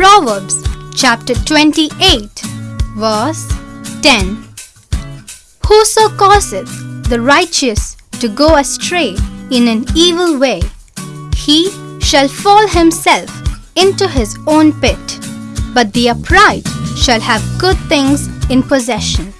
Proverbs chapter 28, verse 10 Whoso causeth the righteous to go astray in an evil way, he shall fall himself into his own pit, but the upright shall have good things in possession.